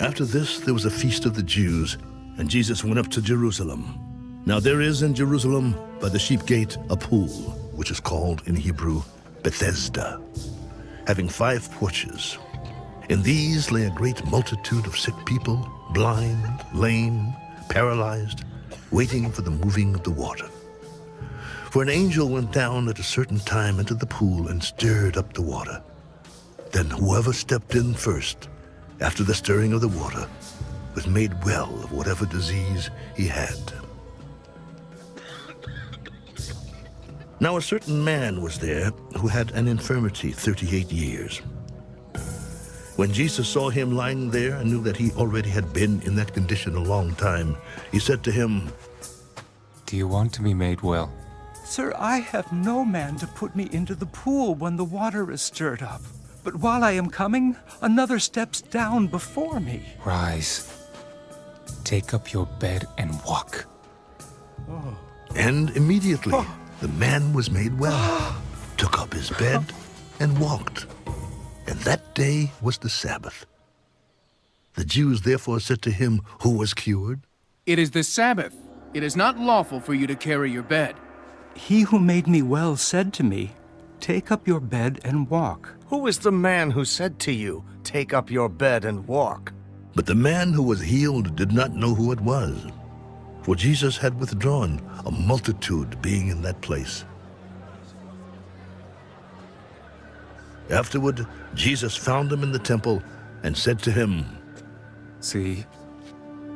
After this, there was a feast of the Jews, and Jesus went up to Jerusalem. Now there is in Jerusalem, by the sheep gate, a pool, which is called in Hebrew Bethesda, having five porches. In these lay a great multitude of sick people, blind, lame, paralyzed, waiting for the moving of the water. For an angel went down at a certain time into the pool and stirred up the water. Then whoever stepped in first, after the stirring of the water, was made well of whatever disease he had. Now a certain man was there who had an infirmity 38 years. When Jesus saw him lying there and knew that he already had been in that condition a long time, he said to him, Do you want to be made well? Sir, I have no man to put me into the pool when the water is stirred up. But while I am coming, another steps down before me. Rise. Take up your bed and walk. Oh. And immediately oh. the man was made well, took up his bed, and walked. And that day was the Sabbath. The Jews therefore said to him who was cured, It is the Sabbath. It is not lawful for you to carry your bed. He who made me well said to me, Take up your bed and walk. Who is the man who said to you, Take up your bed and walk? But the man who was healed did not know who it was, for Jesus had withdrawn, a multitude being in that place. Afterward, Jesus found him in the temple and said to him, See,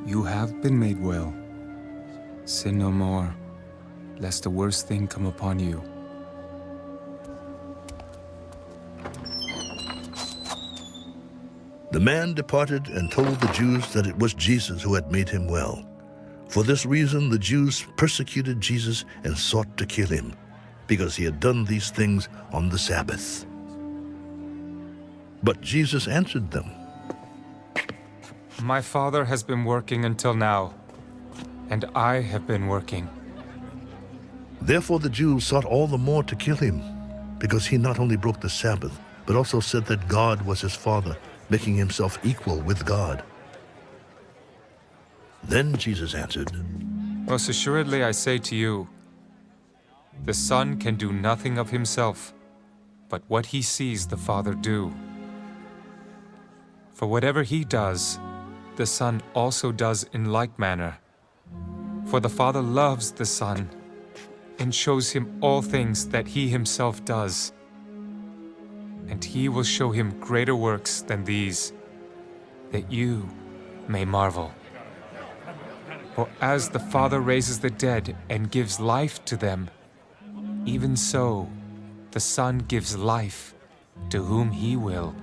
you have been made well. Sin no more, lest the worst thing come upon you. The man departed and told the Jews that it was Jesus who had made him well. For this reason, the Jews persecuted Jesus and sought to kill him, because he had done these things on the Sabbath. But Jesus answered them, My Father has been working until now, and I have been working. Therefore the Jews sought all the more to kill him, because he not only broke the Sabbath, but also said that God was his Father, making himself equal with God. Then Jesus answered, Most assuredly I say to you, the Son can do nothing of himself, but what he sees the Father do. For whatever he does, the Son also does in like manner. For the Father loves the Son, and shows him all things that he himself does. And he will show him greater works than these, that you may marvel. For as the Father raises the dead and gives life to them, even so the Son gives life to whom he will.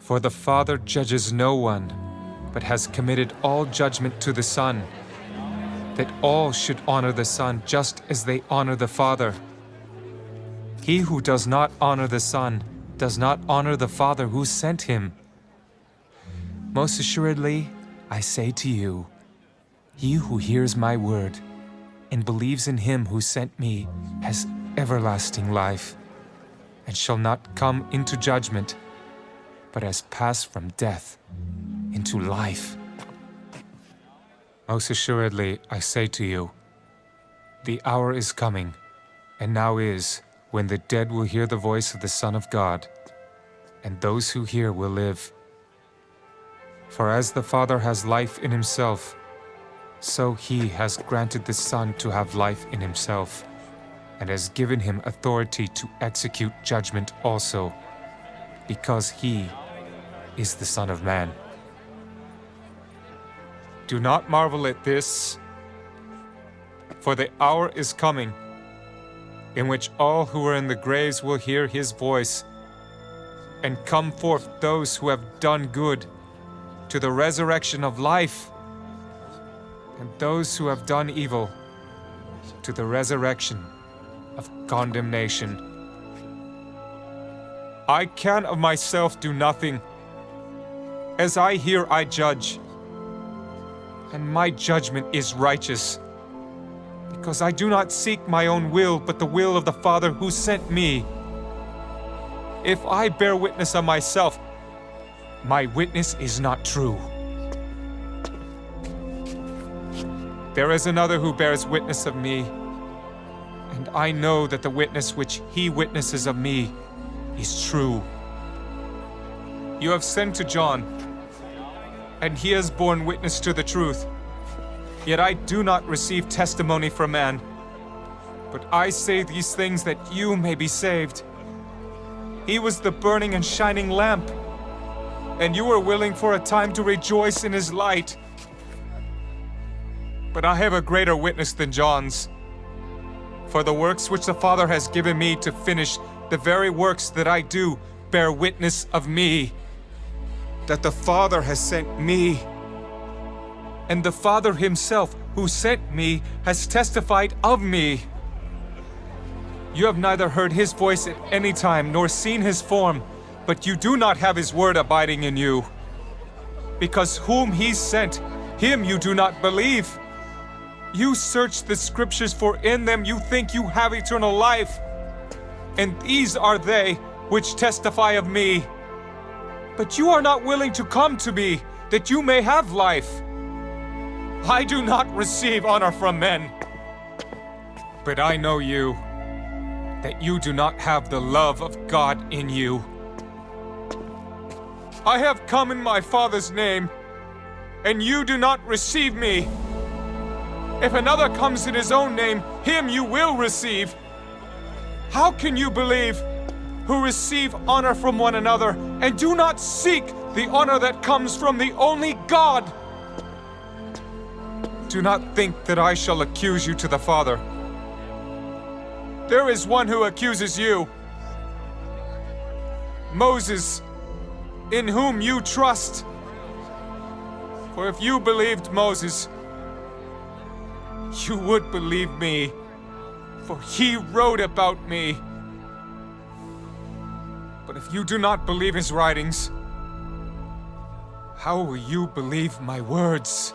For the Father judges no one, but has committed all judgment to the Son, that all should honor the Son just as they honor the Father. He who does not honor the Son does not honor the Father who sent him. Most assuredly, I say to you, he who hears my word and believes in him who sent me has everlasting life, and shall not come into judgment, but has passed from death into life. Most assuredly, I say to you, the hour is coming, and now is, when the dead will hear the voice of the Son of God, and those who hear will live. For as the Father has life in himself, so he has granted the Son to have life in himself, and has given him authority to execute judgment also, because he is the Son of Man. Do not marvel at this, for the hour is coming in which all who are in the graves will hear his voice, and come forth those who have done good to the resurrection of life, and those who have done evil to the resurrection of condemnation. I can of myself do nothing. As I hear, I judge. And my judgment is righteous. Because I do not seek my own will, but the will of the Father who sent me. If I bear witness of myself, my witness is not true. There is another who bears witness of me, and I know that the witness which he witnesses of me is true. You have sent to John, and he has borne witness to the truth. Yet I do not receive testimony from man, but I say these things that you may be saved. He was the burning and shining lamp, and you were willing for a time to rejoice in his light. But I have a greater witness than John's. For the works which the Father has given me to finish, the very works that I do, bear witness of me. That the Father has sent me. And the Father himself, who sent me, has testified of me. You have neither heard his voice at any time, nor seen his form, but you do not have his word abiding in you. Because whom he sent, him you do not believe. You search the scriptures, for in them you think you have eternal life. And these are they which testify of me. But you are not willing to come to me, that you may have life. I do not receive honor from men. But I know you, that you do not have the love of God in you. I have come in my Father's name, and you do not receive me. If another comes in his own name, him you will receive. How can you believe, who receive honor from one another, and do not seek the honor that comes from the only God? Do not think that I shall accuse you to the Father. There is one who accuses you. Moses, in whom you trust. For if you believed Moses, you would believe me, for he wrote about me. But if you do not believe his writings, how will you believe my words?